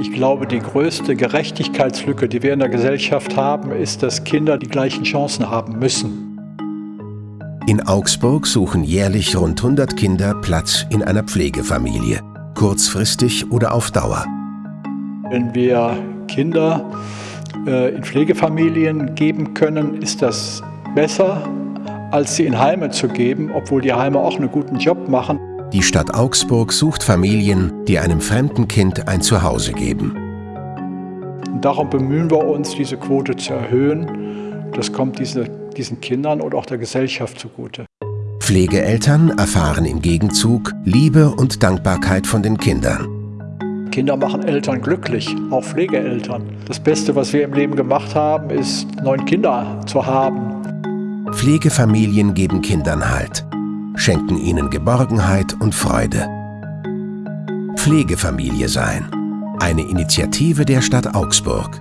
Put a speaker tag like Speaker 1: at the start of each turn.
Speaker 1: Ich glaube, die größte Gerechtigkeitslücke, die wir in der Gesellschaft haben, ist, dass Kinder die gleichen Chancen haben müssen.
Speaker 2: In Augsburg suchen jährlich rund 100 Kinder Platz in einer Pflegefamilie, kurzfristig oder auf Dauer.
Speaker 1: Wenn wir Kinder äh, in Pflegefamilien geben können, ist das besser, als sie in Heime zu geben, obwohl die Heime auch einen guten Job machen.
Speaker 2: Die Stadt Augsburg sucht Familien, die einem fremden Kind ein Zuhause geben.
Speaker 1: Darum bemühen wir uns, diese Quote zu erhöhen. Das kommt diese, diesen Kindern und auch der Gesellschaft zugute.
Speaker 2: Pflegeeltern erfahren im Gegenzug Liebe und Dankbarkeit von den Kindern.
Speaker 1: Kinder machen Eltern glücklich, auch Pflegeeltern. Das Beste, was wir im Leben gemacht haben, ist, neun Kinder zu haben.
Speaker 2: Pflegefamilien geben Kindern Halt schenken ihnen Geborgenheit und Freude. Pflegefamilie sein. Eine Initiative der Stadt Augsburg.